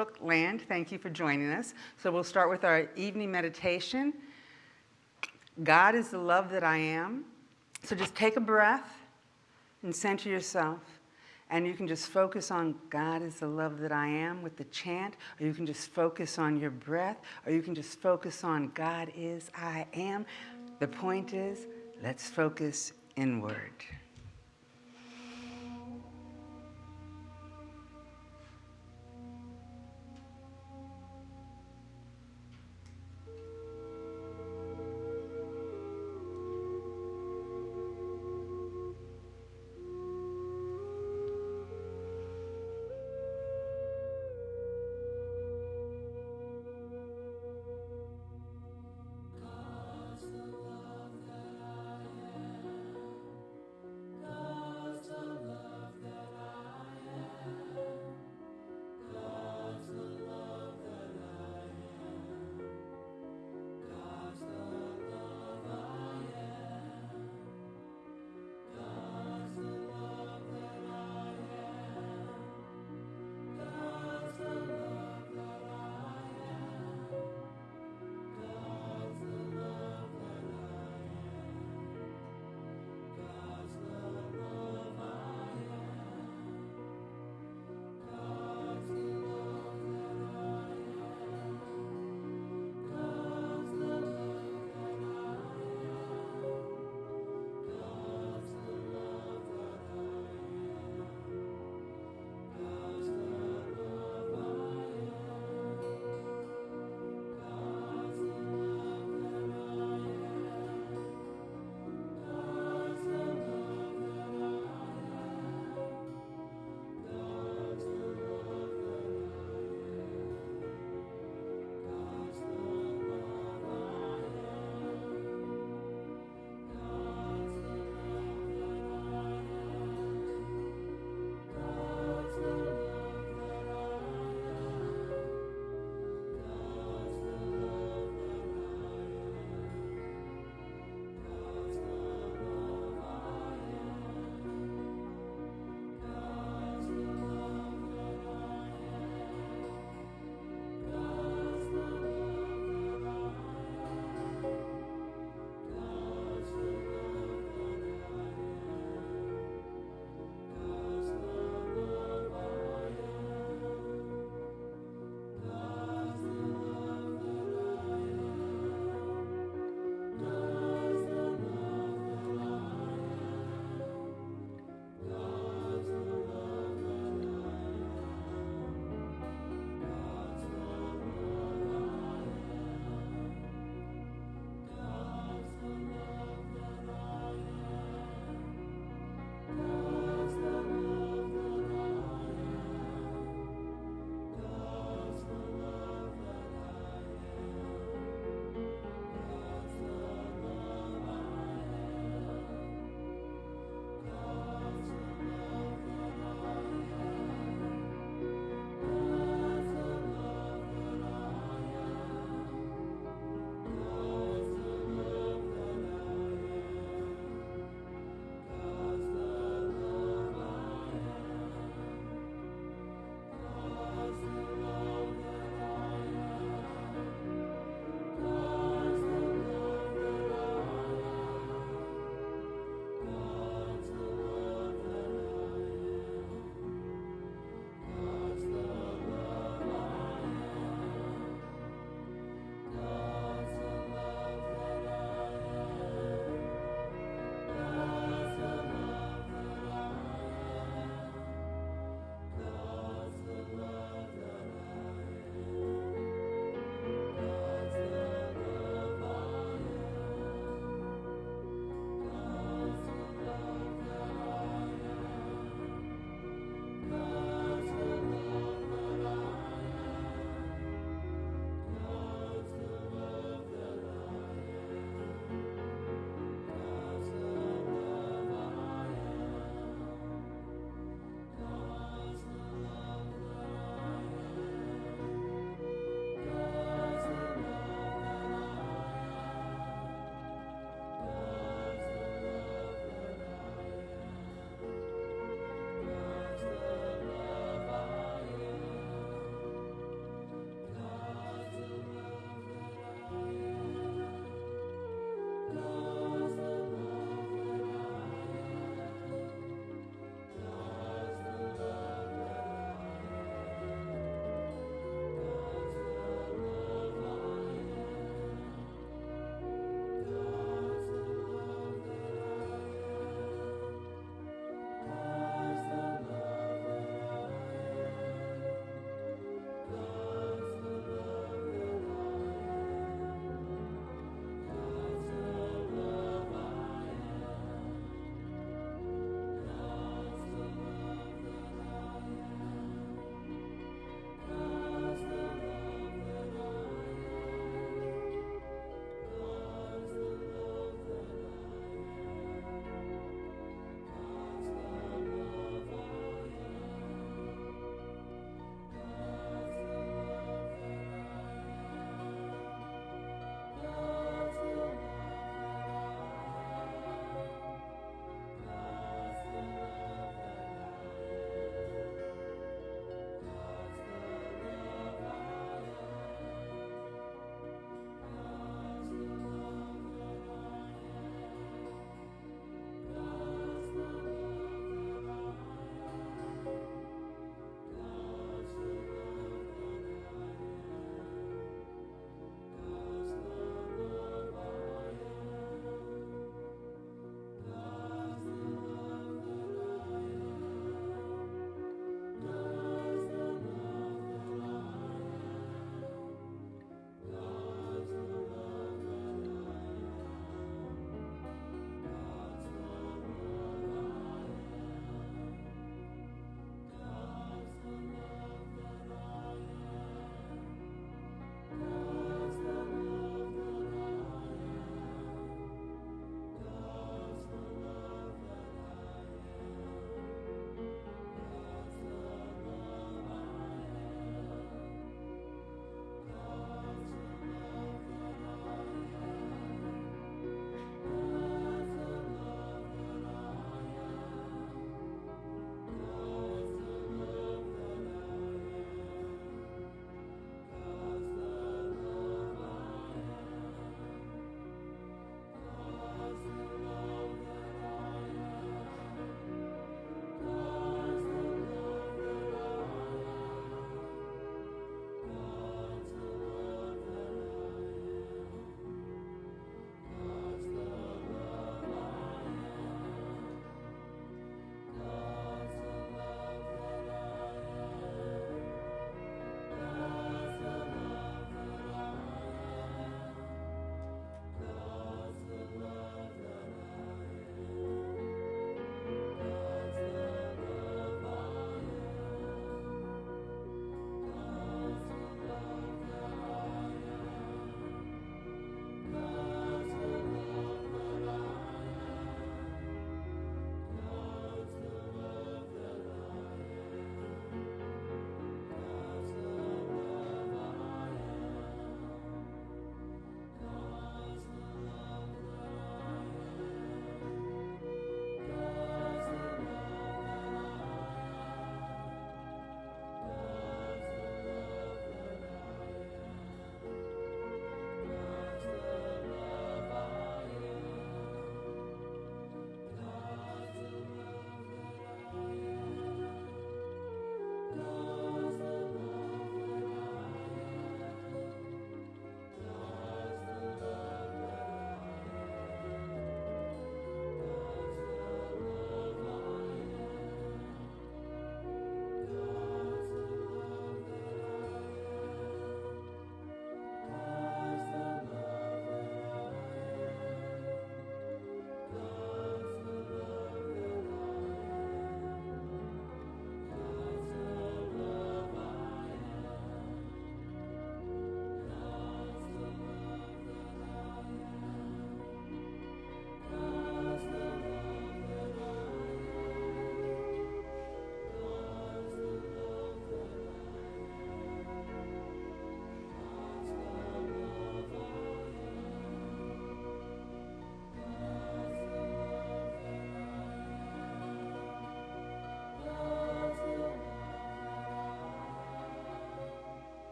Facebook land, thank you for joining us. So we'll start with our evening meditation. God is the love that I am. So just take a breath and center yourself. And you can just focus on God is the love that I am with the chant, or you can just focus on your breath, or you can just focus on God is I am. The point is, let's focus inward.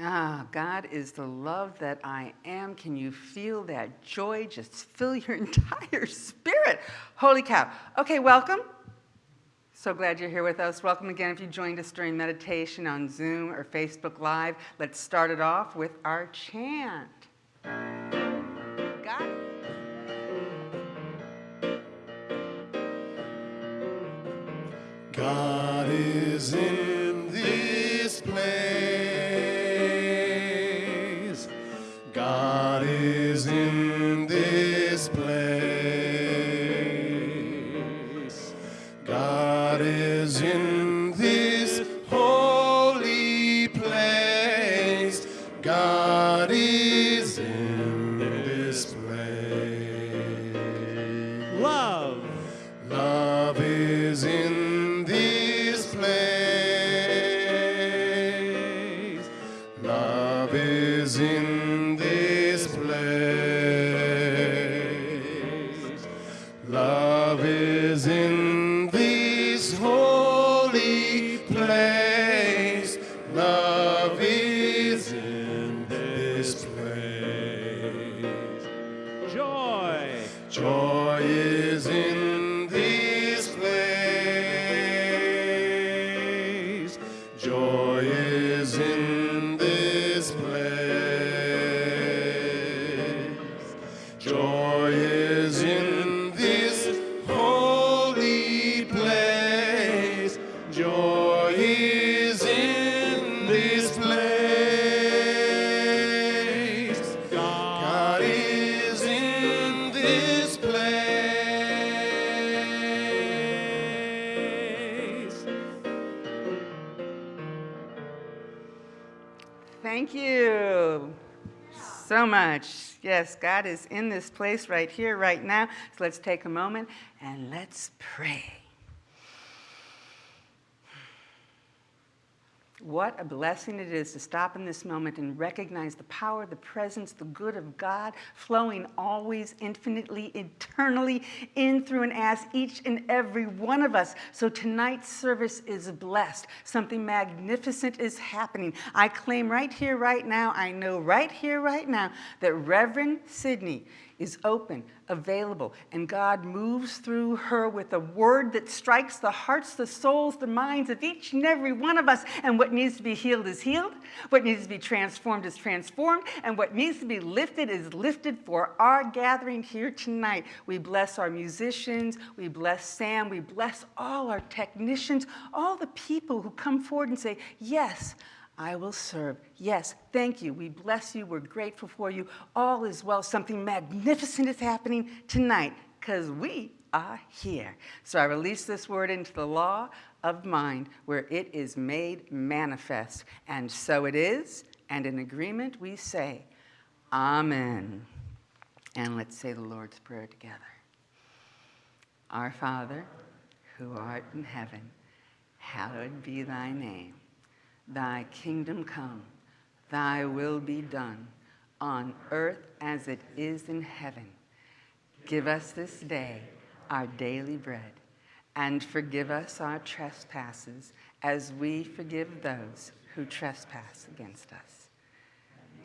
Ah, God is the love that I am. Can you feel that joy just fill your entire spirit? Holy cow. Okay, welcome. So glad you're here with us. Welcome again if you joined us during meditation on Zoom or Facebook Live. Let's start it off with our chant. God. God is in Is in this place right here, right now. So let's take a moment and let's pray. A blessing it is to stop in this moment and recognize the power, the presence, the good of God flowing always, infinitely, eternally in, through, and as each and every one of us. So tonight's service is blessed. Something magnificent is happening. I claim right here, right now, I know right here, right now, that Reverend Sydney is open, available, and God moves through her with a word that strikes the hearts, the souls, the minds of each and every one of us. And what needs to be healed is healed, what needs to be transformed is transformed, and what needs to be lifted is lifted for our gathering here tonight. We bless our musicians, we bless Sam, we bless all our technicians, all the people who come forward and say, Yes. I will serve. Yes, thank you. We bless you. We're grateful for you. All is well. Something magnificent is happening tonight because we are here. So I release this word into the law of mind where it is made manifest. And so it is. And in agreement, we say, Amen. And let's say the Lord's Prayer together. Our Father, who art in heaven, hallowed be thy name. Thy kingdom come, thy will be done, on earth as it is in heaven. Give us this day our daily bread, and forgive us our trespasses as we forgive those who trespass against us.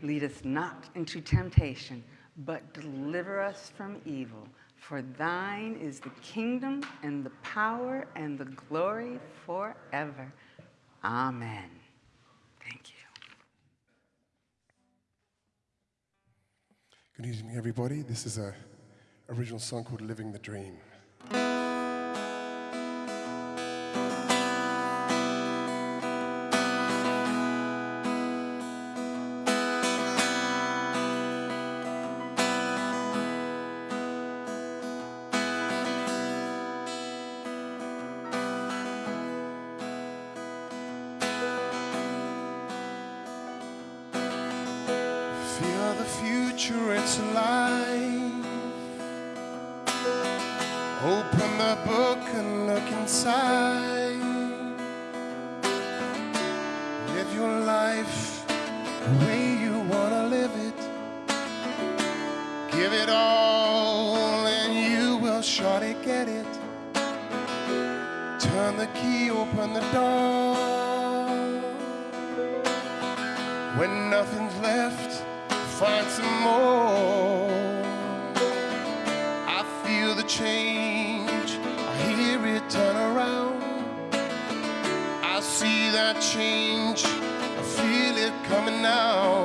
Lead us not into temptation, but deliver us from evil. For thine is the kingdom and the power and the glory forever. Amen. Thank you. Good evening, everybody. This is a original song called "Living the Dream." The future, it's alive. Open the book and look inside. Live your life the way you wanna live it. Give it all and you will surely get it. Turn the key, open the door. When nothing's left, find some more. I feel the change, I hear it turn around. I see that change, I feel it coming now.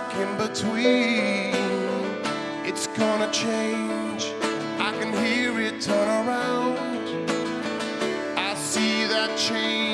Stuck in between. It's gonna change, I can hear it turn around. I see that change,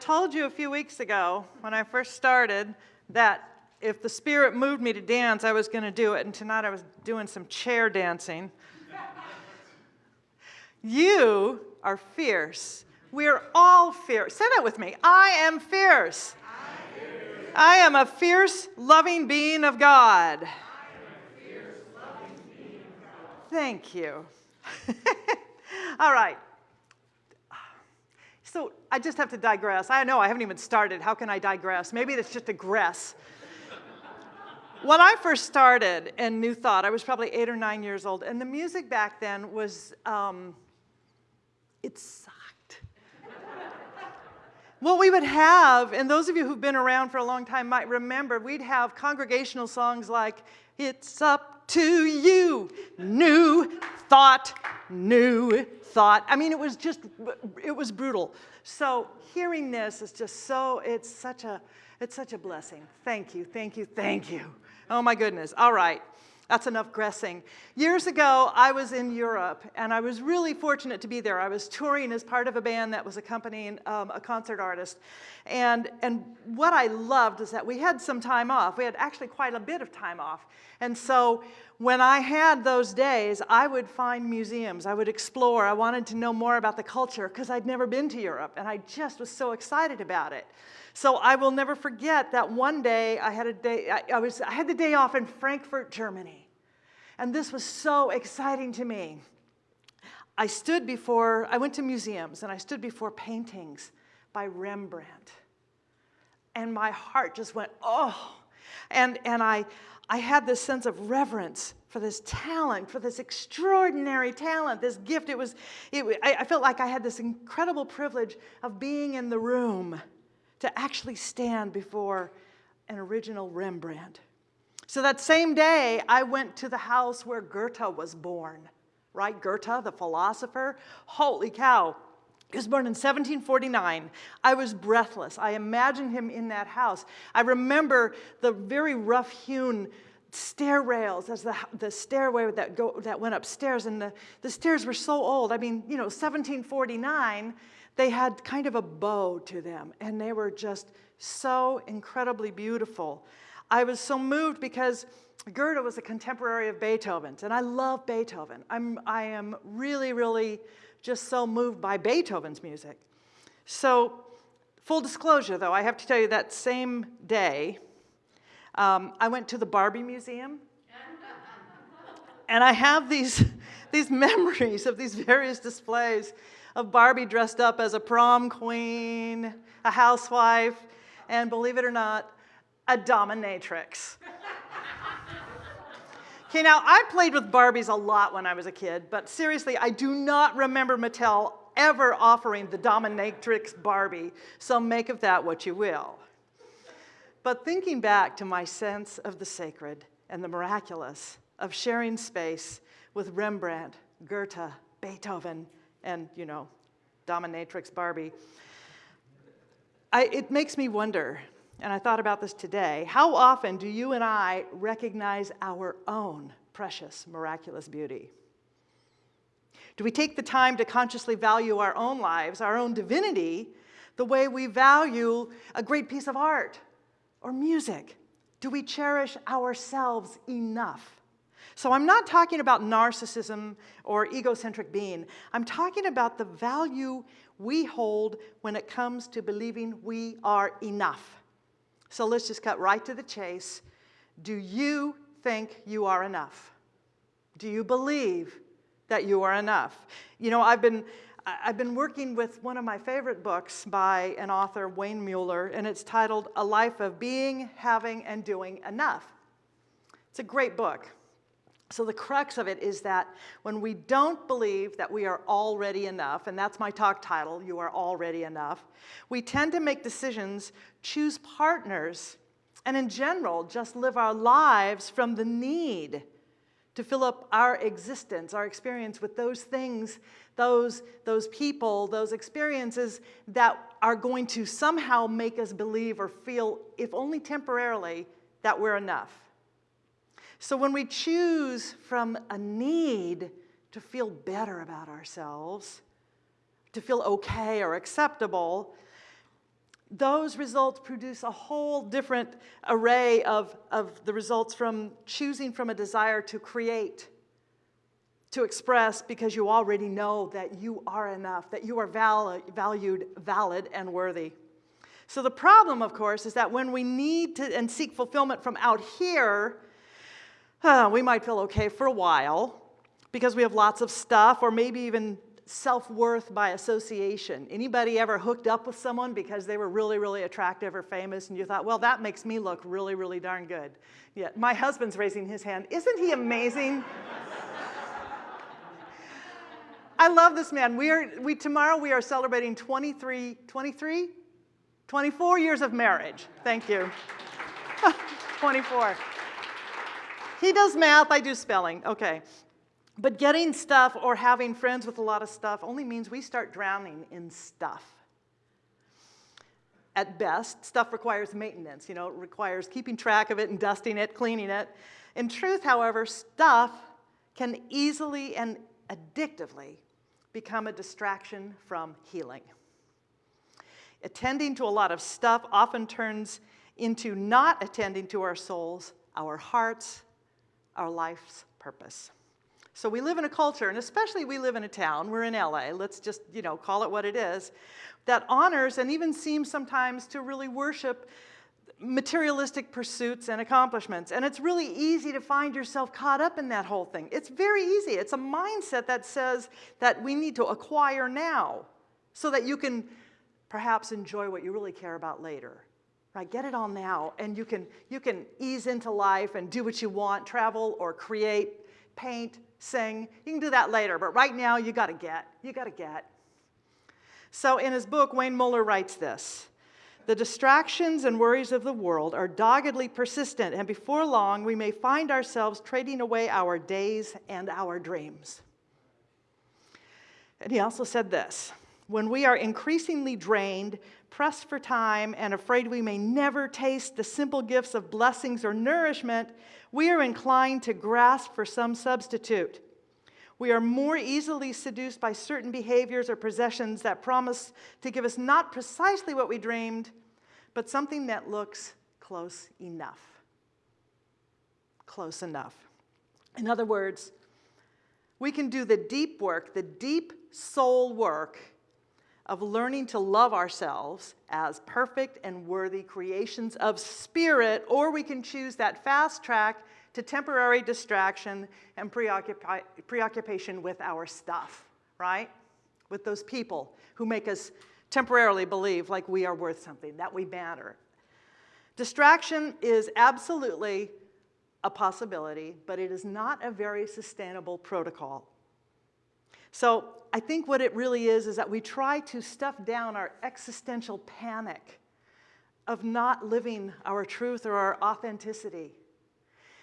told you a few weeks ago when I first started that if the Spirit moved me to dance, I was going to do it. And tonight I was doing some chair dancing. you are fierce. We're all fierce. Say that with me. I am fierce. I am a fierce, loving being of God. Thank you. all right. So I just have to digress. I know I haven't even started. How can I digress? Maybe it's just a gress. when I first started in New Thought, I was probably eight or nine years old, and the music back then was, um, it sucked. what we would have, and those of you who've been around for a long time might remember, we'd have congregational songs like, It's Up to You, New Thought, New Thought. I mean, it was just, it was brutal. So hearing this is just so, it's such a, it's such a blessing. Thank you, thank you, thank you. Oh my goodness. All right. That's enough gressing. Years ago, I was in Europe, and I was really fortunate to be there. I was touring as part of a band that was accompanying um, a concert artist. And, and what I loved is that we had some time off. We had actually quite a bit of time off. And so when I had those days, I would find museums. I would explore. I wanted to know more about the culture because I'd never been to Europe, and I just was so excited about it. So I will never forget that one day I had a day, I, I, was, I had the day off in Frankfurt, Germany. And this was so exciting to me. I stood before, I went to museums and I stood before paintings by Rembrandt. And my heart just went, oh. And, and I, I had this sense of reverence for this talent, for this extraordinary talent, this gift. It was, it, I, I felt like I had this incredible privilege of being in the room to actually stand before an original Rembrandt. So that same day, I went to the house where Goethe was born, right? Goethe, the philosopher. Holy cow. He was born in 1749. I was breathless. I imagined him in that house. I remember the very rough hewn stair rails as the, the stairway that, go, that went upstairs. And the, the stairs were so old. I mean, you know, 1749, they had kind of a bow to them. And they were just so incredibly beautiful. I was so moved because Goethe was a contemporary of Beethoven's. And I love Beethoven. I'm, I am really, really just so moved by Beethoven's music. So, full disclosure though, I have to tell you that same day, um, I went to the Barbie Museum. and I have these, these memories of these various displays of Barbie dressed up as a prom queen, a housewife, and believe it or not, a dominatrix. Okay, now I played with Barbies a lot when I was a kid, but seriously, I do not remember Mattel ever offering the dominatrix Barbie, so make of that what you will. But thinking back to my sense of the sacred and the miraculous, of sharing space with Rembrandt, Goethe, Beethoven, and, you know, dominatrix Barbie, I, it makes me wonder, and I thought about this today, how often do you and I recognize our own precious, miraculous beauty? Do we take the time to consciously value our own lives, our own divinity, the way we value a great piece of art or music? Do we cherish ourselves enough? So I'm not talking about narcissism or egocentric being. I'm talking about the value we hold when it comes to believing we are enough. So let's just cut right to the chase. Do you think you are enough? Do you believe that you are enough? You know, I've been, I've been working with one of my favorite books by an author, Wayne Muller, and it's titled A Life of Being, Having, and Doing Enough. It's a great book. So the crux of it is that when we don't believe that we are already enough, and that's my talk title, You Are Already Enough, we tend to make decisions, choose partners, and in general, just live our lives from the need to fill up our existence, our experience with those things, those, those people, those experiences that are going to somehow make us believe or feel, if only temporarily, that we're enough. So when we choose from a need to feel better about ourselves, to feel okay or acceptable, those results produce a whole different array of, of the results from choosing from a desire to create, to express because you already know that you are enough, that you are val valued, valid, and worthy. So the problem, of course, is that when we need to and seek fulfillment from out here, uh, we might feel okay for a while because we have lots of stuff or maybe even self-worth by association. Anybody ever hooked up with someone because they were really, really attractive or famous and you thought, well, that makes me look really, really darn good. Yeah, my husband's raising his hand. Isn't he amazing? I love this man. We are, we, tomorrow we are celebrating 23, 23? 24 years of marriage. Thank you. 24. He does math, I do spelling. Okay. But getting stuff or having friends with a lot of stuff only means we start drowning in stuff. At best, stuff requires maintenance, you know, it requires keeping track of it and dusting it, cleaning it. In truth, however, stuff can easily and addictively become a distraction from healing. Attending to a lot of stuff often turns into not attending to our souls, our hearts, our life's purpose. So we live in a culture, and especially we live in a town, we're in LA, let's just, you know, call it what it is, that honors and even seems sometimes to really worship materialistic pursuits and accomplishments. And it's really easy to find yourself caught up in that whole thing. It's very easy. It's a mindset that says that we need to acquire now so that you can perhaps enjoy what you really care about later. Right, get it all now, and you can, you can ease into life and do what you want, travel or create, paint, sing. You can do that later, but right now you gotta get, you gotta get. So in his book, Wayne Muller writes this, the distractions and worries of the world are doggedly persistent, and before long we may find ourselves trading away our days and our dreams. And he also said this, when we are increasingly drained, pressed for time and afraid we may never taste the simple gifts of blessings or nourishment, we are inclined to grasp for some substitute. We are more easily seduced by certain behaviors or possessions that promise to give us not precisely what we dreamed, but something that looks close enough. Close enough. In other words, we can do the deep work, the deep soul work of learning to love ourselves as perfect and worthy creations of spirit, or we can choose that fast track to temporary distraction and preoccupi- preoccupation with our stuff, right? With those people who make us temporarily believe like we are worth something, that we matter. Distraction is absolutely a possibility, but it is not a very sustainable protocol. So I think what it really is is that we try to stuff down our existential panic of not living our truth or our authenticity.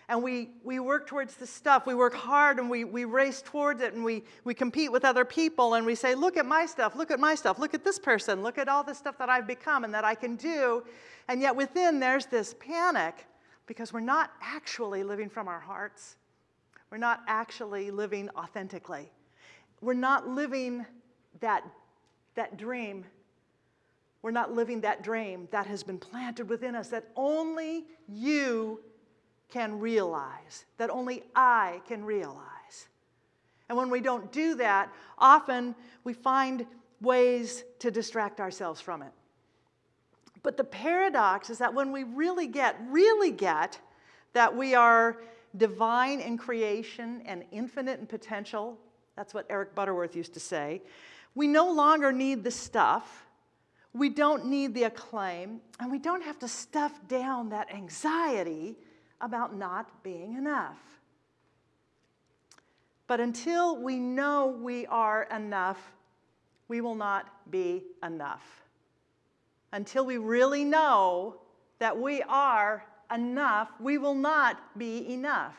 And we, we work towards the stuff. We work hard and we, we race towards it and we, we compete with other people and we say, look at my stuff, look at my stuff, look at this person, look at all the stuff that I've become and that I can do. And yet within there's this panic because we're not actually living from our hearts. We're not actually living authentically. We're not living that, that dream. We're not living that dream that has been planted within us that only you can realize, that only I can realize. And when we don't do that, often we find ways to distract ourselves from it. But the paradox is that when we really get, really get that we are divine in creation and infinite in potential, that's what Eric Butterworth used to say, we no longer need the stuff, we don't need the acclaim, and we don't have to stuff down that anxiety about not being enough. But until we know we are enough, we will not be enough. Until we really know that we are enough, we will not be enough.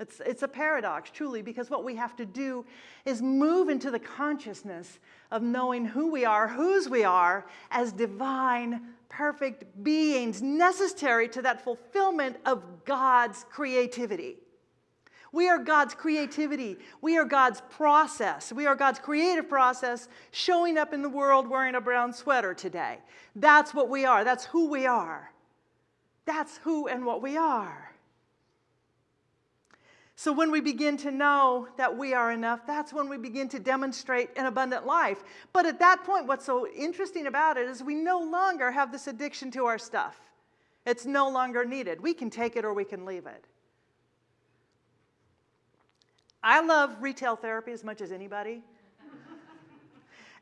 It's, it's a paradox, truly, because what we have to do is move into the consciousness of knowing who we are, whose we are, as divine, perfect beings necessary to that fulfillment of God's creativity. We are God's creativity. We are God's process. We are God's creative process showing up in the world wearing a brown sweater today. That's what we are. That's who we are. That's who and what we are. So, when we begin to know that we are enough, that's when we begin to demonstrate an abundant life. But at that point, what's so interesting about it is we no longer have this addiction to our stuff. It's no longer needed. We can take it or we can leave it. I love retail therapy as much as anybody.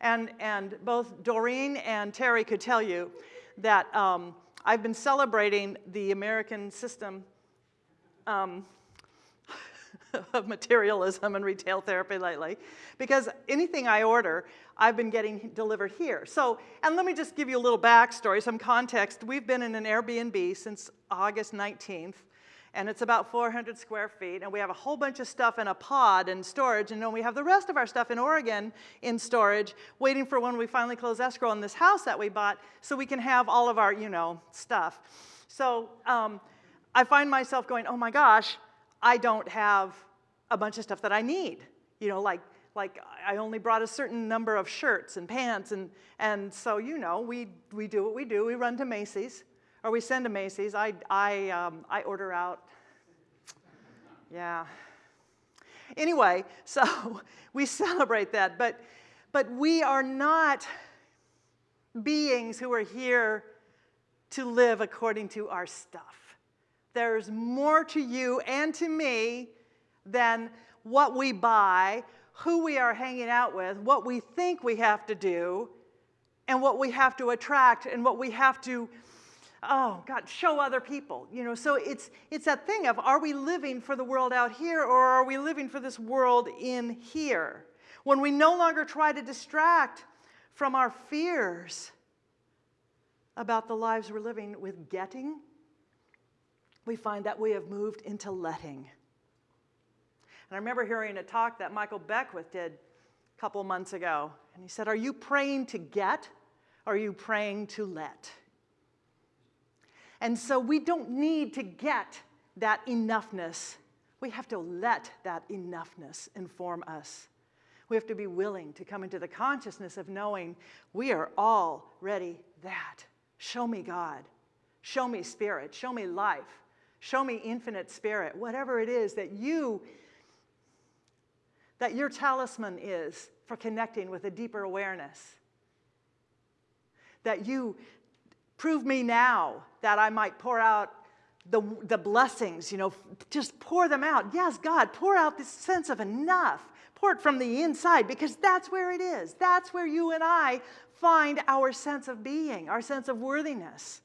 and, and both Doreen and Terry could tell you that um, I've been celebrating the American system. Um, of materialism and retail therapy lately because anything I order, I've been getting delivered here. So, and let me just give you a little backstory, some context. We've been in an Airbnb since August 19th, and it's about 400 square feet, and we have a whole bunch of stuff in a pod in storage, and then we have the rest of our stuff in Oregon in storage, waiting for when we finally close escrow on this house that we bought so we can have all of our, you know, stuff. So um, I find myself going, oh my gosh, I don't have a bunch of stuff that I need. You know, like, like I only brought a certain number of shirts and pants, and, and so, you know, we, we do what we do. We run to Macy's, or we send to Macy's. I, I, um, I order out. Yeah. Anyway, so we celebrate that, but, but we are not beings who are here to live according to our stuff. There's more to you and to me than what we buy, who we are hanging out with, what we think we have to do, and what we have to attract, and what we have to, oh God, show other people. You know, so it's it's that thing of are we living for the world out here or are we living for this world in here? When we no longer try to distract from our fears about the lives we're living with getting, we find that we have moved into letting. And I remember hearing a talk that Michael Beckwith did a couple months ago. And he said, Are you praying to get are you praying to let? And so we don't need to get that enoughness. We have to let that enoughness inform us. We have to be willing to come into the consciousness of knowing we are already that. Show me God. Show me spirit. Show me life. Show me infinite spirit. Whatever it is that you that your talisman is for connecting with a deeper awareness. That you prove me now that I might pour out the, the blessings, you know, just pour them out. Yes, God, pour out this sense of enough. Pour it from the inside because that's where it is. That's where you and I find our sense of being, our sense of worthiness.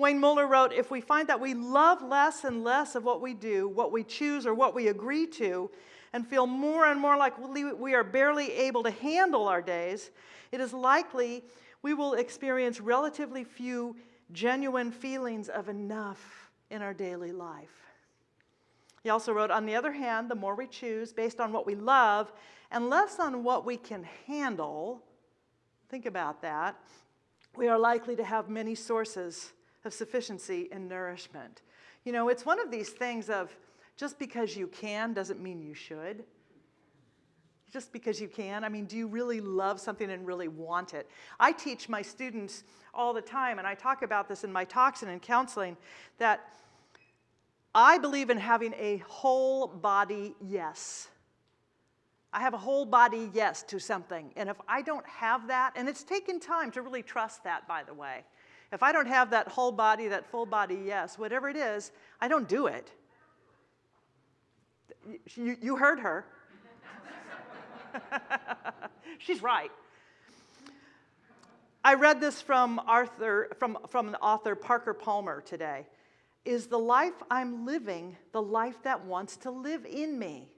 Wayne Muller wrote If we find that we love less and less of what we do, what we choose, or what we agree to, and feel more and more like we are barely able to handle our days, it is likely we will experience relatively few genuine feelings of enough in our daily life. He also wrote, on the other hand, the more we choose based on what we love and less on what we can handle, think about that, we are likely to have many sources of sufficiency and nourishment. You know, it's one of these things of just because you can doesn't mean you should. Just because you can. I mean, do you really love something and really want it? I teach my students all the time, and I talk about this in my talks and in counseling, that I believe in having a whole body yes. I have a whole body yes to something. And if I don't have that, and it's taken time to really trust that, by the way. If I don't have that whole body, that full body yes, whatever it is, I don't do it. You, you heard her. She's right. I read this from, Arthur, from, from the author Parker Palmer today. Is the life I'm living the life that wants to live in me?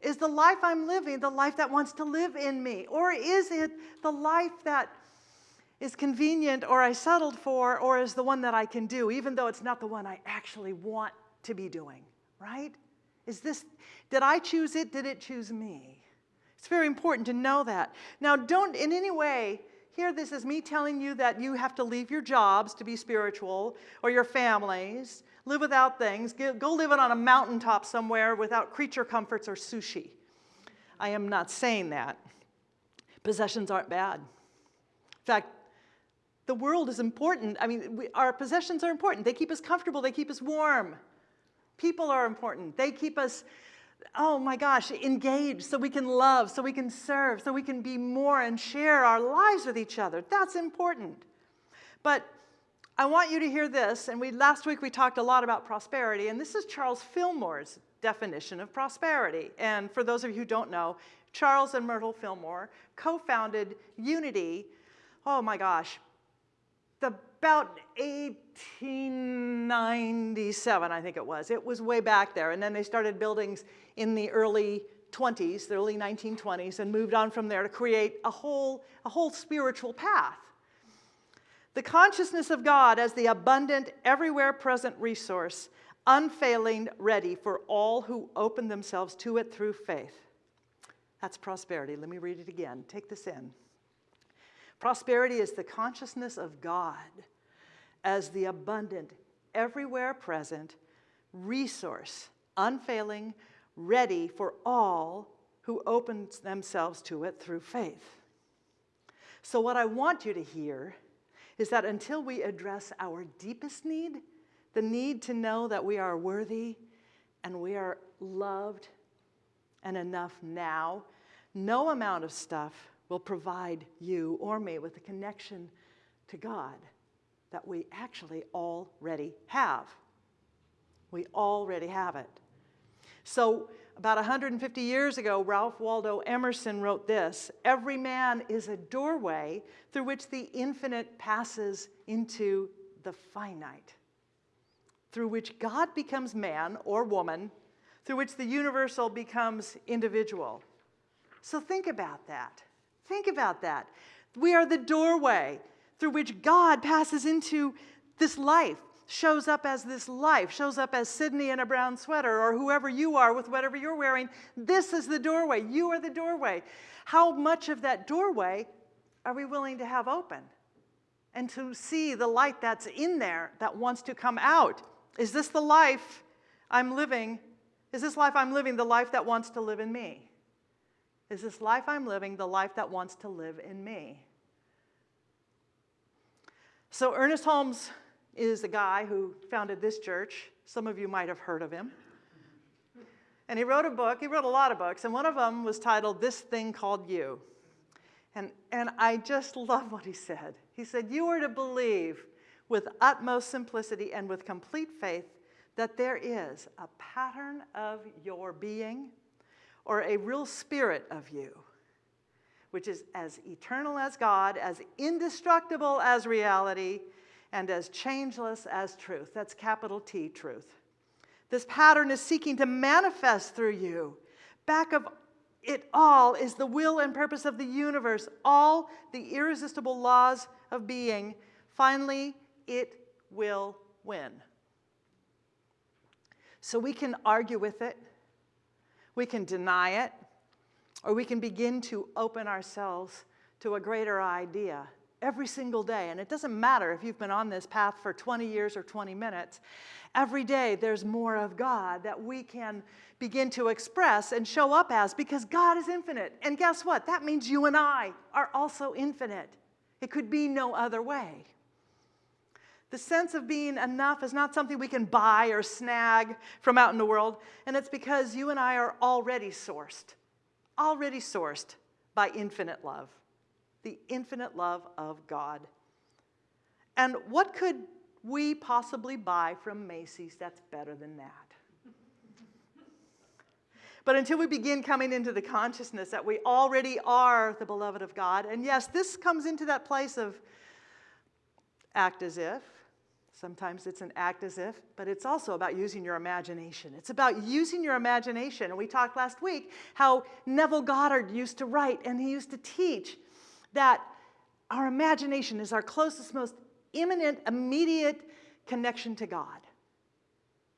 Is the life I'm living the life that wants to live in me? Or is it the life that is convenient or I settled for or is the one that I can do, even though it's not the one I actually want to be doing, right? Is this, did I choose it? Did it choose me? It's very important to know that. Now, don't in any way hear this as me telling you that you have to leave your jobs to be spiritual or your families, live without things, go live it on a mountaintop somewhere without creature comforts or sushi. I am not saying that. Possessions aren't bad. In fact, the world is important. I mean, we, our possessions are important. They keep us comfortable, they keep us warm. People are important. They keep us oh my gosh, engaged so we can love, so we can serve, so we can be more and share our lives with each other. That's important. But I want you to hear this, and we last week we talked a lot about prosperity, and this is Charles Fillmore's definition of prosperity. And for those of you who don't know, Charles and Myrtle Fillmore co-founded Unity, oh my gosh, about 1897, I think it was. It was way back there. And then they started buildings in the early 20s, the early 1920s, and moved on from there to create a whole, a whole spiritual path. The consciousness of God as the abundant, everywhere present resource, unfailing, ready for all who open themselves to it through faith. That's prosperity. Let me read it again. Take this in. Prosperity is the consciousness of God as the abundant, everywhere present resource, unfailing, ready for all who open themselves to it through faith. So, what I want you to hear is that until we address our deepest need, the need to know that we are worthy and we are loved and enough now, no amount of stuff will provide you or me with a connection to God that we actually already have. We already have it. So, about 150 years ago, Ralph Waldo Emerson wrote this Every man is a doorway through which the infinite passes into the finite, through which God becomes man or woman, through which the universal becomes individual. So, think about that. Think about that. We are the doorway through which God passes into this life, shows up as this life, shows up as Sydney in a brown sweater or whoever you are with whatever you're wearing. This is the doorway. You are the doorway. How much of that doorway are we willing to have open? And to see the light that's in there that wants to come out. Is this the life I'm living? Is this life I'm living the life that wants to live in me? Is this life I'm living the life that wants to live in me? So, Ernest Holmes is the guy who founded this church. Some of you might have heard of him. And he wrote a book, he wrote a lot of books, and one of them was titled This Thing Called You. And, and I just love what he said. He said, You are to believe with utmost simplicity and with complete faith that there is a pattern of your being or a real spirit of you, which is as eternal as God, as indestructible as reality, and as changeless as truth. That's capital T, truth. This pattern is seeking to manifest through you. Back of it all is the will and purpose of the universe, all the irresistible laws of being. Finally, it will win. So we can argue with it, we can deny it, or we can begin to open ourselves to a greater idea every single day. And it doesn't matter if you've been on this path for 20 years or 20 minutes. Every day there's more of God that we can begin to express and show up as because God is infinite. And guess what? That means you and I are also infinite. It could be no other way. The sense of being enough is not something we can buy or snag from out in the world, and it's because you and I are already sourced, already sourced by infinite love, the infinite love of God. And what could we possibly buy from Macy's that's better than that? But until we begin coming into the consciousness that we already are the beloved of God, and yes, this comes into that place of act as if, Sometimes it's an act as if, but it's also about using your imagination. It's about using your imagination. And we talked last week how Neville Goddard used to write and he used to teach that our imagination is our closest, most imminent, immediate connection to God.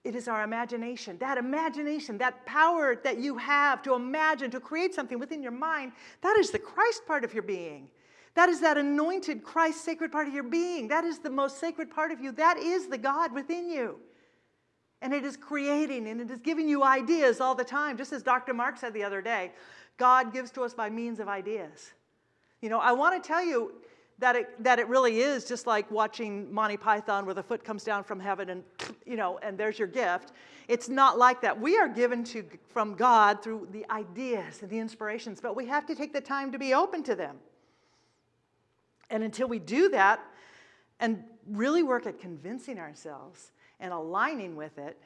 It is our imagination. That imagination, that power that you have to imagine, to create something within your mind, that is the Christ part of your being. That is that anointed Christ sacred part of your being. That is the most sacred part of you. That is the God within you. And it is creating and it is giving you ideas all the time. Just as Dr. Mark said the other day, God gives to us by means of ideas. You know, I want to tell you that it, that it really is just like watching Monty Python where the foot comes down from heaven and, you know, and there's your gift. It's not like that. We are given to, from God through the ideas and the inspirations, but we have to take the time to be open to them. And until we do that and really work at convincing ourselves and aligning with it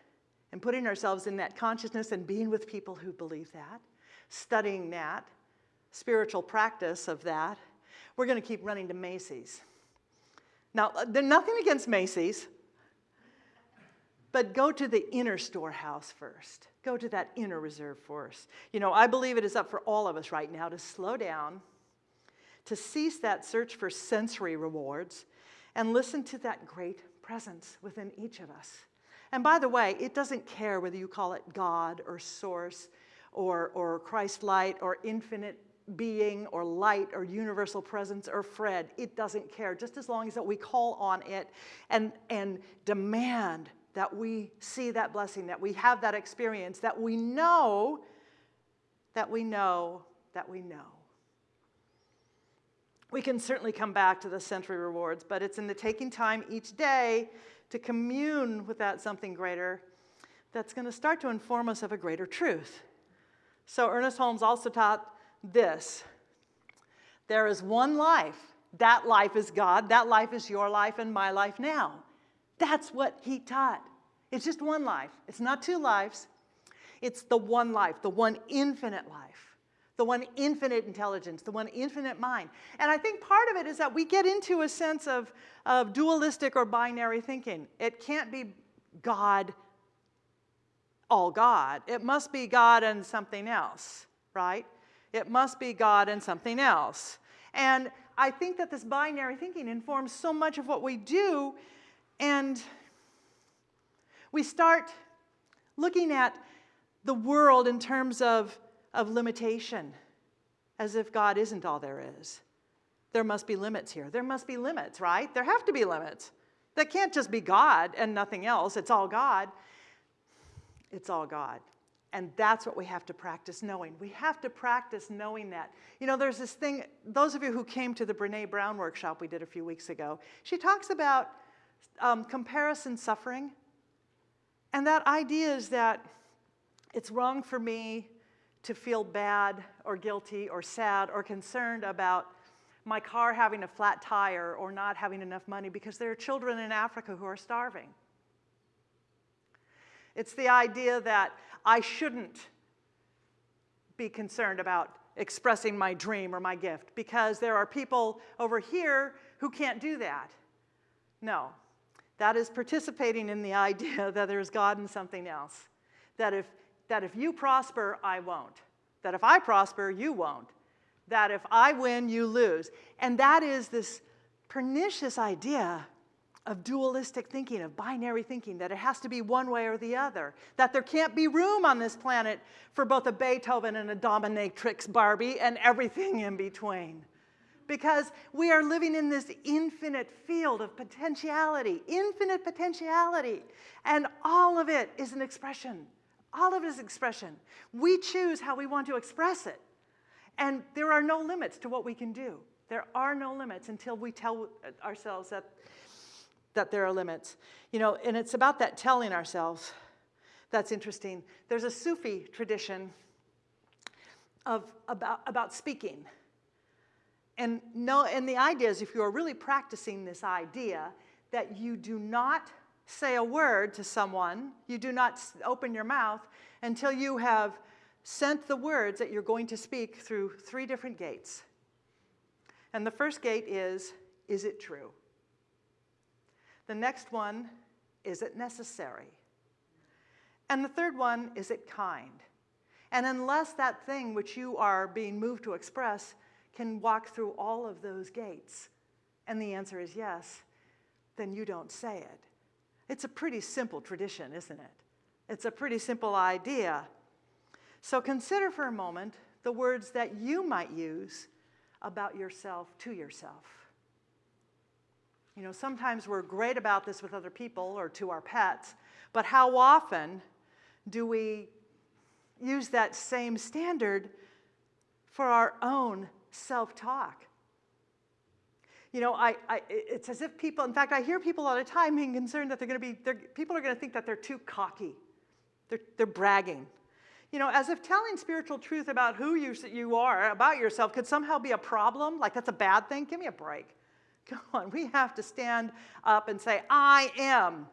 and putting ourselves in that consciousness and being with people who believe that, studying that, spiritual practice of that, we're going to keep running to Macy's. Now, uh, there's nothing against Macy's, but go to the inner storehouse first. Go to that inner reserve first. You know, I believe it is up for all of us right now to slow down to cease that search for sensory rewards and listen to that great presence within each of us. And by the way, it doesn't care whether you call it God or source or, or Christ light or infinite being or light or universal presence or Fred. It doesn't care, just as long as that we call on it and, and demand that we see that blessing, that we have that experience, that we know, that we know, that we know. We can certainly come back to the sensory rewards, but it's in the taking time each day to commune with that something greater that's going to start to inform us of a greater truth. So Ernest Holmes also taught this. There is one life. That life is God. That life is your life and my life now. That's what he taught. It's just one life. It's not two lives. It's the one life, the one infinite life the one infinite intelligence, the one infinite mind. And I think part of it is that we get into a sense of, of dualistic or binary thinking. It can't be God, all God. It must be God and something else, right? It must be God and something else. And I think that this binary thinking informs so much of what we do, and we start looking at the world in terms of of limitation, as if God isn't all there is. there must be limits here. There must be limits, right? There have to be limits. That can't just be God and nothing else. It's all God. It's all God. And that's what we have to practice knowing. We have to practice knowing that. You know, there's this thing, those of you who came to the Brene Brown workshop we did a few weeks ago, she talks about um, comparison suffering. And that idea is that it's wrong for me to feel bad or guilty or sad or concerned about my car having a flat tire or not having enough money because there are children in Africa who are starving. It's the idea that I shouldn't be concerned about expressing my dream or my gift because there are people over here who can't do that. No, that is participating in the idea that there's God and something else. That if, that if you prosper, I won't. That if I prosper, you won't. That if I win, you lose. And that is this pernicious idea of dualistic thinking, of binary thinking, that it has to be one way or the other, that there can't be room on this planet for both a Beethoven and a dominatrix Barbie and everything in between. Because we are living in this infinite field of potentiality, infinite potentiality, and all of it is an expression. All of it is expression. We choose how we want to express it. And there are no limits to what we can do. There are no limits until we tell ourselves that that there are limits. You know, and it's about that telling ourselves that's interesting. There's a Sufi tradition of about, about speaking. And no, and the idea is if you are really practicing this idea that you do not say a word to someone, you do not open your mouth until you have sent the words that you're going to speak through three different gates. And the first gate is, is it true? The next one, is it necessary? And the third one, is it kind? And unless that thing which you are being moved to express can walk through all of those gates, and the answer is yes, then you don't say it. It's a pretty simple tradition, isn't it? It's a pretty simple idea. So consider for a moment the words that you might use about yourself to yourself. You know, sometimes we're great about this with other people or to our pets, but how often do we use that same standard for our own self-talk? You know, I, I, it's as if people, in fact, I hear people all the time being concerned that they're going to be, people are going to think that they're too cocky. They're, they're bragging. You know, as if telling spiritual truth about who you, you are, about yourself, could somehow be a problem, like that's a bad thing. Give me a break. Come on, we have to stand up and say, I am.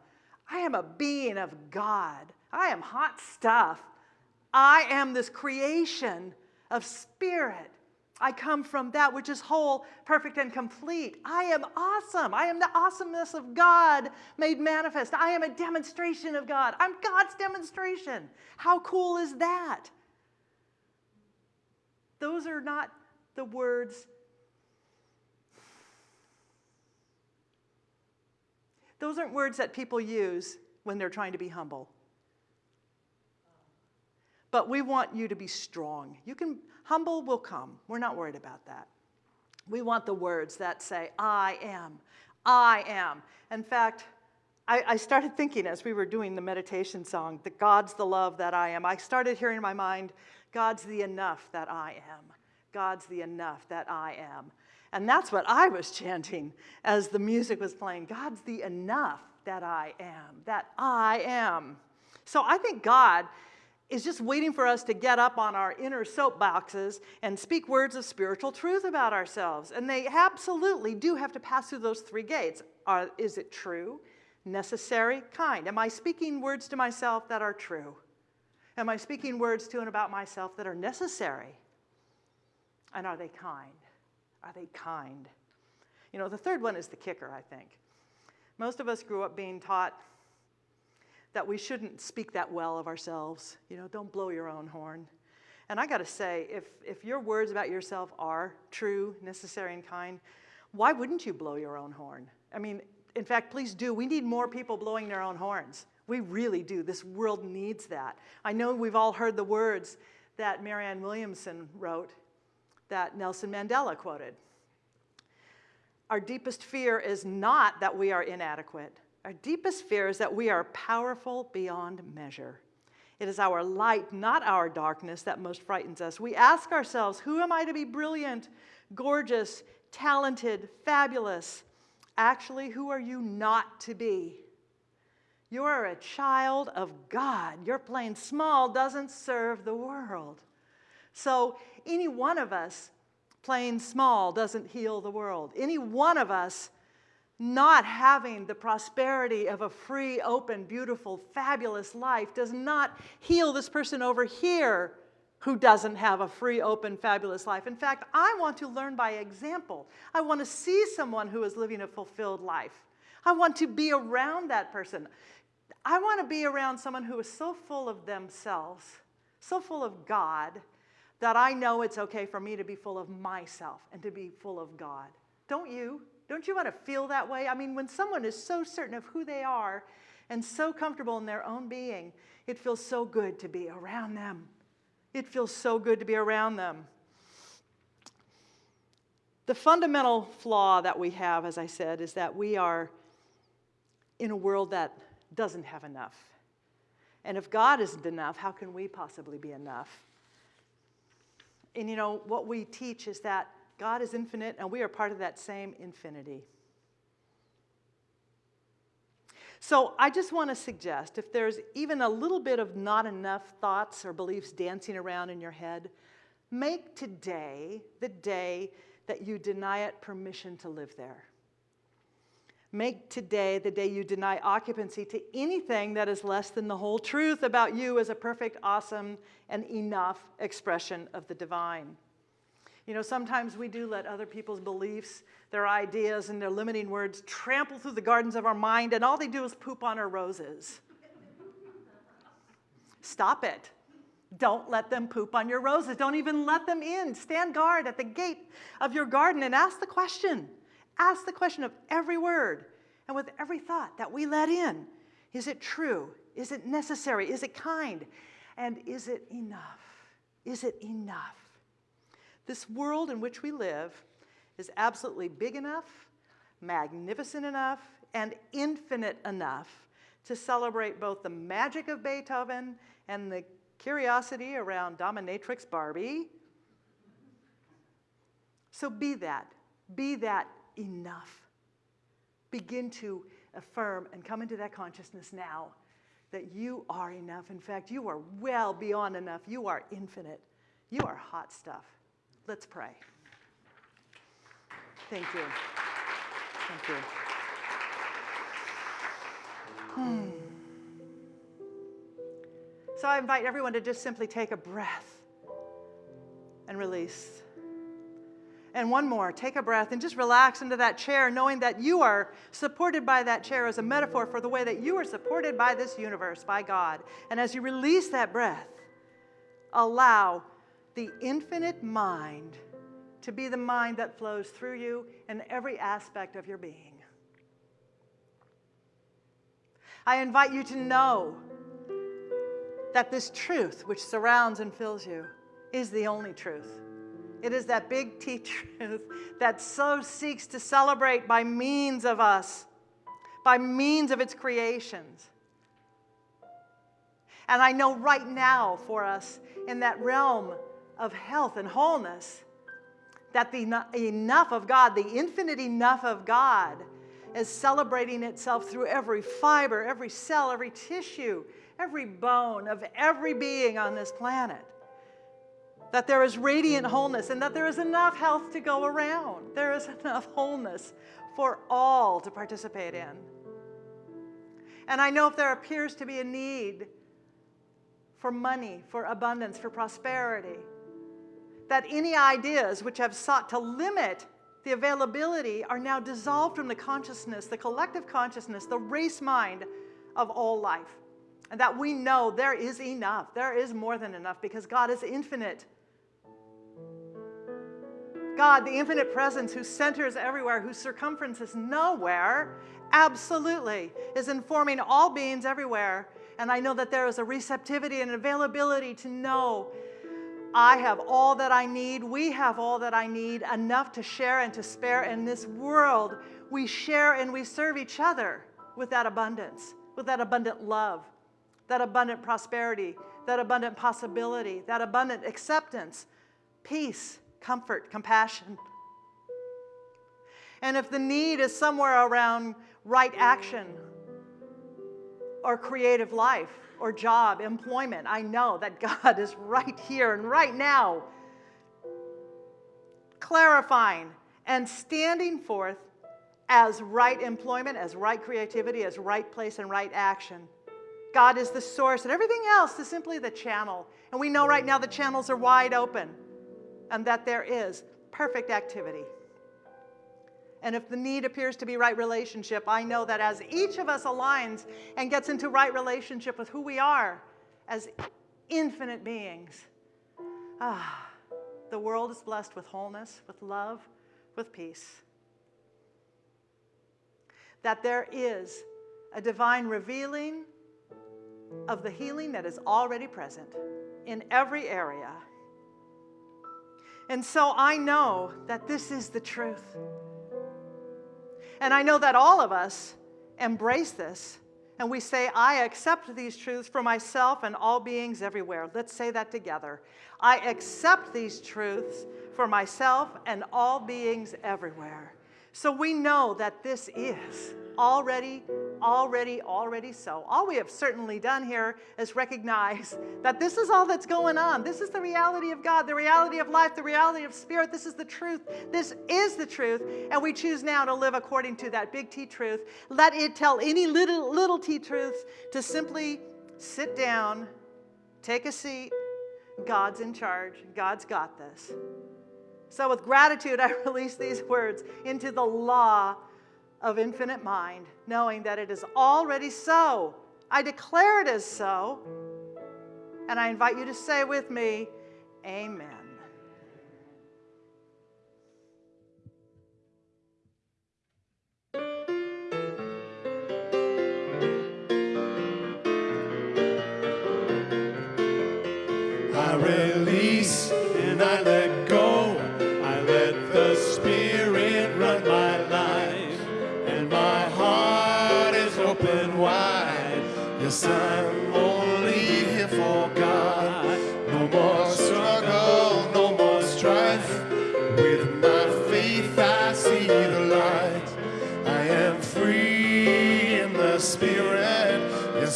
I am a being of God. I am hot stuff. I am this creation of spirit. I come from that which is whole, perfect, and complete. I am awesome. I am the awesomeness of God made manifest. I am a demonstration of God. I'm God's demonstration. How cool is that? Those are not the words Those aren't words that people use when they're trying to be humble. But we want you to be strong. You can, humble will come. We're not worried about that. We want the words that say, I am, I am. In fact, I, I, started thinking as we were doing the meditation song, that God's the love that I am. I started hearing in my mind, God's the enough that I am. God's the enough that I am. And that's what I was chanting as the music was playing. God's the enough that I am, that I am. So I think God is just waiting for us to get up on our inner soapboxes and speak words of spiritual truth about ourselves. And they absolutely do have to pass through those three gates. Are, is it true, necessary, kind? Am I speaking words to myself that are true? Am I speaking words to and about myself that are necessary? And are they kind? Are they kind? You know, the third one is the kicker, I think. Most of us grew up being taught that we shouldn't speak that well of ourselves. You know, don't blow your own horn. And I got to say, if, if your words about yourself are true, necessary, and kind, why wouldn't you blow your own horn? I mean, in fact, please do. We need more people blowing their own horns. We really do. This world needs that. I know we've all heard the words that Marianne Williamson wrote that Nelson Mandela quoted. our deepest fear is not that we are inadequate. Our deepest fear is that we are powerful beyond measure. It is our light, not our darkness, that most frightens us. We ask ourselves, who am I to be brilliant, gorgeous, talented, fabulous? Actually, who are you not to be? You are a child of God. Your playing small doesn't serve the world. So, any one of us playing small doesn't heal the world. Any one of us not having the prosperity of a free, open, beautiful, fabulous life does not heal this person over here who doesn't have a free, open, fabulous life. In fact, I want to learn by example. I want to see someone who is living a fulfilled life. I want to be around that person. I want to be around someone who is so full of themselves, so full of God, that I know it's okay for me to be full of myself and to be full of God. Don't you? Don't you want to feel that way? I mean, when someone is so certain of who they are and so comfortable in their own being, it feels so good to be around them. It feels so good to be around them. The fundamental flaw that we have, as I said, is that we are in a world that doesn't have enough. And if God isn't enough, how can we possibly be enough? And you know, what we teach is that God is infinite, and we are part of that same infinity. So I just want to suggest if there's even a little bit of not enough thoughts or beliefs dancing around in your head, make today the day that you deny it permission to live there. Make today the day you deny occupancy to anything that is less than the whole truth about you as a perfect, awesome, and enough expression of the divine. You know, sometimes we do let other people's beliefs, their ideas, and their limiting words trample through the gardens of our mind, and all they do is poop on our roses. Stop it. Don't let them poop on your roses. Don't even let them in. Stand guard at the gate of your garden and ask the question. Ask the question of every word and with every thought that we let in. Is it true? Is it necessary? Is it kind? And is it enough? Is it enough? This world in which we live is absolutely big enough, magnificent enough, and infinite enough to celebrate both the magic of Beethoven and the curiosity around dominatrix Barbie. So be that. Be that enough. Begin to affirm and come into that consciousness now that you are enough. In fact, you are well beyond enough. You are infinite. You are hot stuff. Let's pray. Thank you. Thank you. Hmm. So I invite everyone to just simply take a breath and release. And one more, take a breath and just relax into that chair, knowing that you are supported by that chair as a metaphor for the way that you are supported by this universe, by God. And as you release that breath, allow the infinite mind to be the mind that flows through you in every aspect of your being. I invite you to know that this truth which surrounds and fills you is the only truth. It is that big T truth that so seeks to celebrate by means of us, by means of its creations. And I know right now for us in that realm of health and wholeness, that the enough of God, the infinite enough of God, is celebrating itself through every fiber, every cell, every tissue, every bone of every being on this planet. That there is radiant wholeness and that there is enough health to go around. There is enough wholeness for all to participate in. And I know if there appears to be a need for money, for abundance, for prosperity, that any ideas which have sought to limit the availability are now dissolved from the consciousness, the collective consciousness, the race mind of all life. And that we know there is enough, there is more than enough because God is infinite. God, the infinite presence who centers everywhere, whose circumference is nowhere, absolutely is informing all beings everywhere. And I know that there is a receptivity and availability to know I have all that I need. We have all that I need, enough to share and to spare. In this world, we share and we serve each other with that abundance, with that abundant love, that abundant prosperity, that abundant possibility, that abundant acceptance, peace, comfort, compassion. And if the need is somewhere around right action or creative life or job, employment, I know that God is right here and right now clarifying and standing forth as right employment, as right creativity, as right place and right action. God is the source, and everything else is simply the channel. And we know right now the channels are wide open and that there is perfect activity. And if the need appears to be right relationship, I know that as each of us aligns and gets into right relationship with who we are as infinite beings, ah, the world is blessed with wholeness, with love, with peace. That there is a divine revealing of the healing that is already present in every area. And so I know that this is the truth. And I know that all of us embrace this and we say, I accept these truths for myself and all beings everywhere. Let's say that together. I accept these truths for myself and all beings everywhere. So we know that this is already, already, already so. All we have certainly done here is recognize that this is all that's going on. This is the reality of God, the reality of life, the reality of spirit. This is the truth. This is the truth. And we choose now to live according to that big T truth. Let it tell any little, little T truths to simply sit down, take a seat. God's in charge. God's got this. So, with gratitude, I release these words into the law of infinite mind, knowing that it is already so. I declare it as so. And I invite you to say with me, Amen.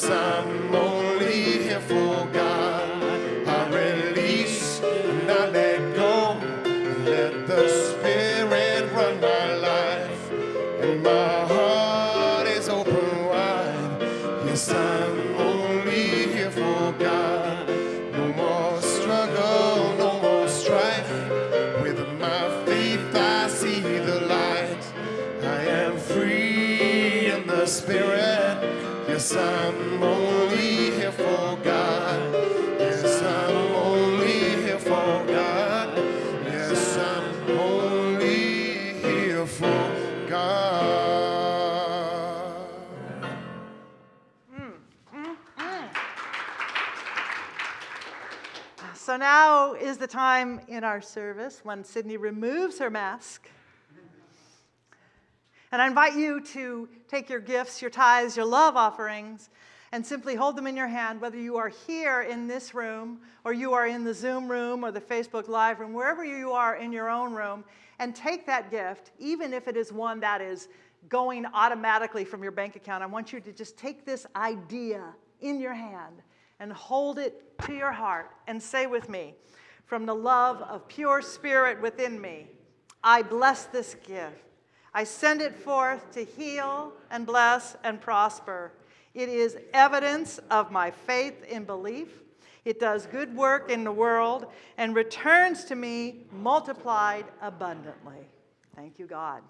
Yes, I'm Yes, I'm only here for God. Yes, I'm only here for God. Yes, I'm only here for God. So now is the time in our service when Sydney removes her mask. And I invite you to take your gifts, your tithes, your love offerings, and simply hold them in your hand, whether you are here in this room, or you are in the Zoom room, or the Facebook Live room, wherever you are in your own room, and take that gift, even if it is one that is going automatically from your bank account. I want you to just take this idea in your hand and hold it to your heart and say with me, from the love of pure spirit within me, I bless this gift. I send it forth to heal and bless and prosper. It is evidence of my faith in belief. It does good work in the world and returns to me multiplied abundantly. Thank you, God.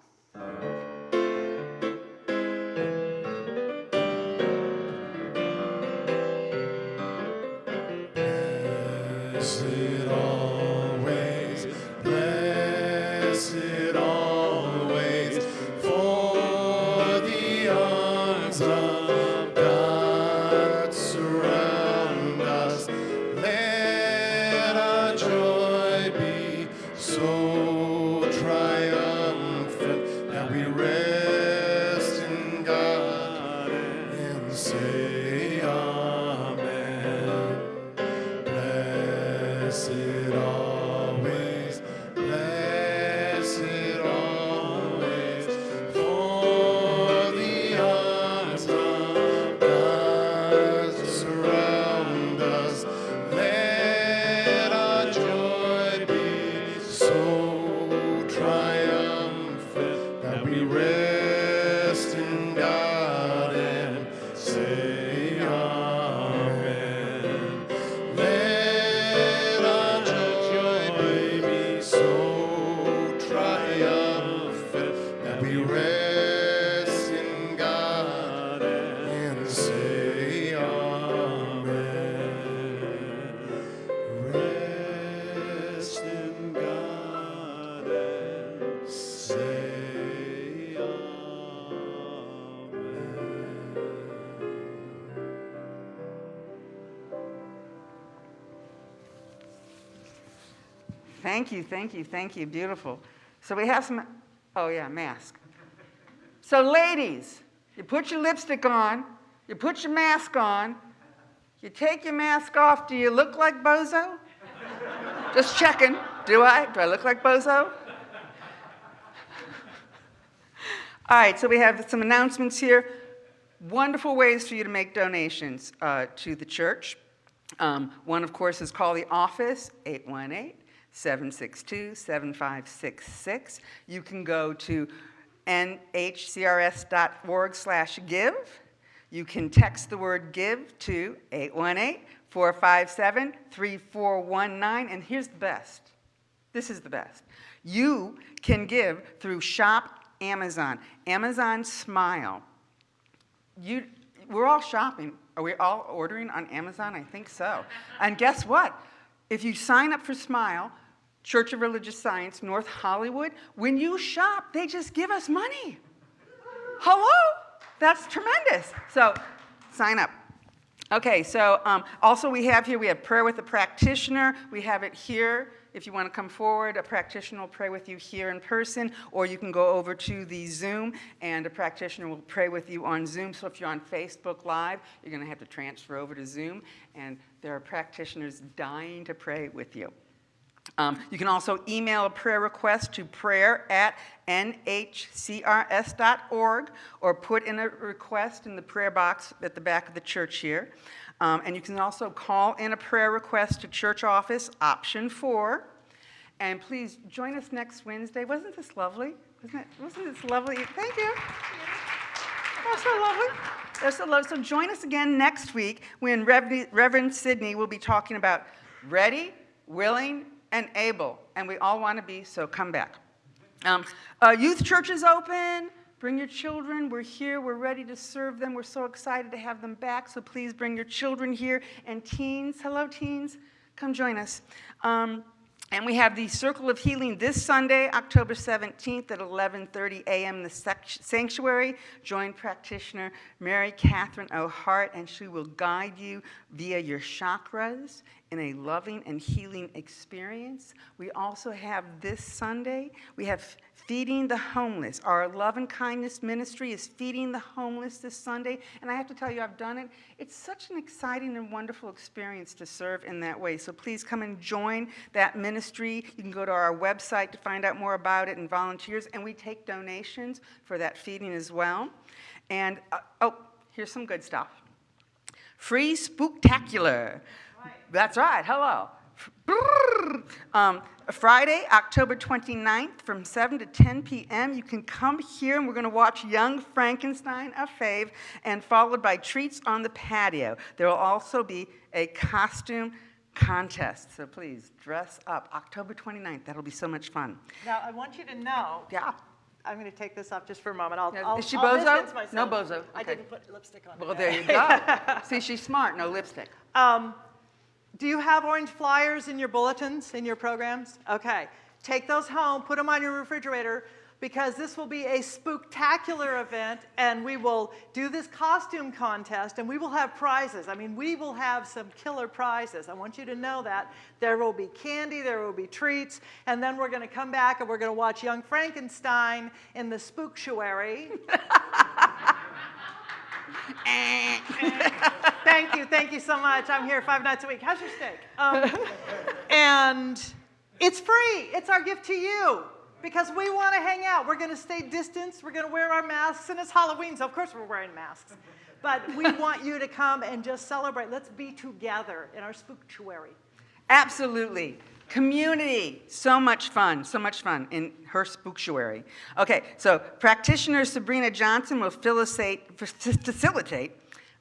Thank you, thank you, thank you. Beautiful. So we have some, oh yeah, mask. So ladies, you put your lipstick on, you put your mask on, you take your mask off. Do you look like Bozo? Just checking. Do I? Do I look like Bozo? All right, so we have some announcements here. Wonderful ways for you to make donations uh, to the church. Um, one, of course, is call the office, 818 762 7566. You can go to nhcrs.org slash give. You can text the word give to 818 457 3419. And here's the best this is the best. You can give through Shop Amazon. Amazon Smile. You, we're all shopping. Are we all ordering on Amazon? I think so. And guess what? If you sign up for Smile, Church of Religious Science, North Hollywood, when you shop, they just give us money. Hello? That's tremendous. So sign up. Okay, so um, also we have here, we have prayer with a practitioner. We have it here. If you want to come forward, a practitioner will pray with you here in person, or you can go over to the Zoom and a practitioner will pray with you on Zoom. So if you're on Facebook Live, you're going to have to transfer over to Zoom, and there are practitioners dying to pray with you. Um, you can also email a prayer request to prayer at nhcrs.org or put in a request in the prayer box at the back of the church here. Um, and you can also call in a prayer request to church office, option four. And please join us next Wednesday. Wasn't this lovely? Wasn't, it, wasn't this lovely? Thank you. That's so lovely. That's so lovely. So join us again next week when Rev- Reverend Sidney will be talking about ready, willing, and able. And we all want to be, so come back. Um, uh, youth church is open. Bring your children. We're here. We're ready to serve them. We're so excited to have them back. So please bring your children here. And teens, hello, teens, come join us. Um, and we have the Circle of Healing this Sunday, October 17th at 11:30 a.m. the sanctuary. Join practitioner Mary Catherine O'Hart, and she will guide you via your chakras in a loving and healing experience. We also have this Sunday, we have Feeding the Homeless. Our Love and Kindness Ministry is feeding the homeless this Sunday. And I have to tell you, I've done it. It's such an exciting and wonderful experience to serve in that way. So please come and join that ministry. You can go to our website to find out more about it and volunteers. And we take donations for that feeding as well. And, uh, oh, here's some good stuff. Free Spooktacular. That's right. Hello. Um, Friday, October 29th from 7 to 10 p.m. You can come here and we're going to watch Young Frankenstein, a fave, and followed by treats on the patio. There will also be a costume contest. So please dress up. October 29th. That'll be so much fun. Now, I want you to know, Yeah. I'm going to take this off just for a moment. I'll, I'll, is she I'll bozo? myself. No bozo. I didn't put lipstick on. Well, today. there you go. See, she's smart. No lipstick. Um, do you have orange flyers in your bulletins, in your programs? Okay. Take those home, put them on your refrigerator, because this will be a spooktacular event, and we will do this costume contest, and we will have prizes. I mean, we will have some killer prizes. I want you to know that. There will be candy, there will be treats, and then we're going to come back and we're going to watch Young Frankenstein in the spooktuary. Eh. Thank you, thank you so much. I'm here five nights a week. How's your steak? Um, and it's free. It's our gift to you because we want to hang out. We're going to stay distanced. We're going to wear our masks, and it's Halloween, so of course we're wearing masks. But we want you to come and just celebrate. Let's be together in our spooktuary. Absolutely. Community, so much fun, so much fun in her spooktuary. Okay, so practitioner Sabrina Johnson will facilitate, facilitate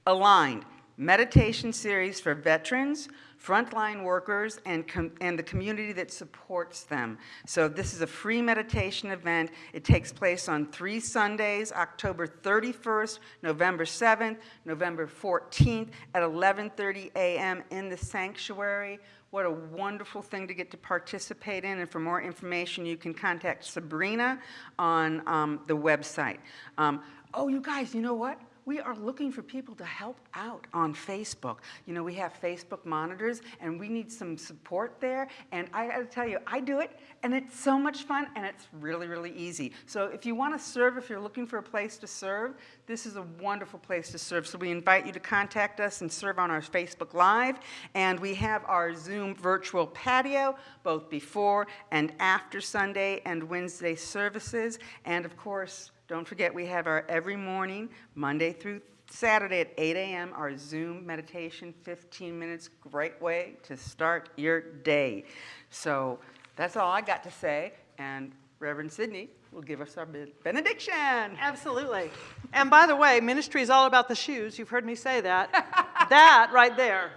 Aligned, meditation series for veterans, frontline workers, and, and the community that supports them. So this is a free meditation event. It takes place on three Sundays, October 31st, November 7th, November 14th at 11:30 a.m. in the sanctuary. What a wonderful thing to get to participate in. And for more information, you can contact Sabrina on um, the website. Um, oh, you guys, you know what? We are looking for people to help out on Facebook. You know, we have Facebook monitors and we need some support there. And I gotta tell you, I do it and it's so much fun and it's really, really easy. So if you wanna serve, if you're looking for a place to serve, this is a wonderful place to serve. So we invite you to contact us and serve on our Facebook Live. And we have our Zoom virtual patio, both before and after Sunday and Wednesday services. And of course, don't forget, we have our every morning, Monday through Saturday at 8 a.m., our Zoom meditation, 15 minutes, great way to start your day. So that's all I got to say, and Reverend Sidney will give us our benediction. Absolutely. And by the way, ministry is all about the shoes. You've heard me say that. that right there.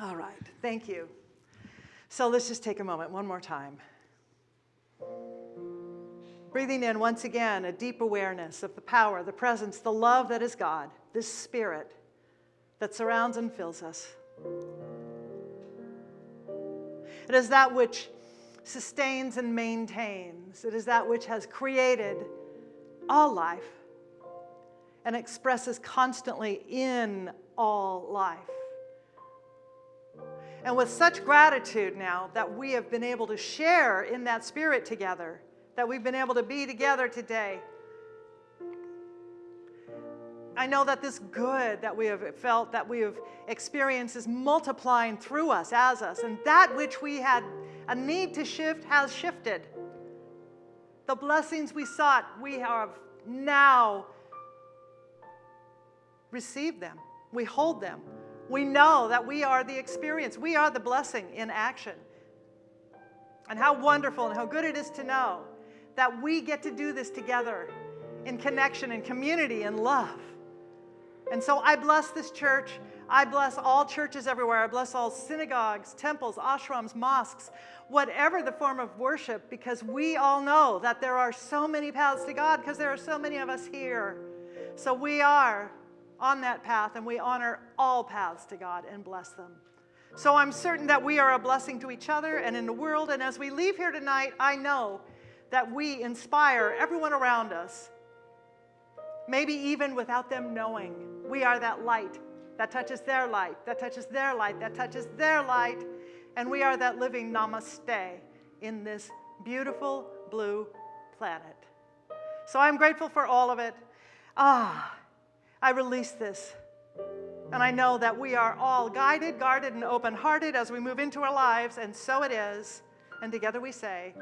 All right. Thank you. So let's just take a moment one more time. Breathing in once again a deep awareness of the power, the presence, the love that is God, this spirit that surrounds and fills us. It is that which sustains and maintains, it is that which has created all life and expresses constantly in all life. And with such gratitude now that we have been able to share in that spirit together that we've been able to be together today. I know that this good that we have felt, that we have experienced, is multiplying through us, as us, and that which we had a need to shift has shifted. The blessings we sought, we have now received them. We hold them. We know that we are the experience, we are the blessing in action. And how wonderful and how good it is to know that we get to do this together in connection and community and love. And so I bless this church. I bless all churches everywhere. I bless all synagogues, temples, ashrams, mosques, whatever the form of worship, because we all know that there are so many paths to God because there are so many of us here. So we are on that path and we honor all paths to God and bless them. So I'm certain that we are a blessing to each other and in the world. And as we leave here tonight, I know that we inspire everyone around us. Maybe even without them knowing, we are that light that touches their light, that touches their light, that touches their light, and we are that living namaste in this beautiful blue planet. So I'm grateful for all of it. Ah, I release this. And I know that we are all guided, guarded, and open hearted as we move into our lives, and so it is. And together we say,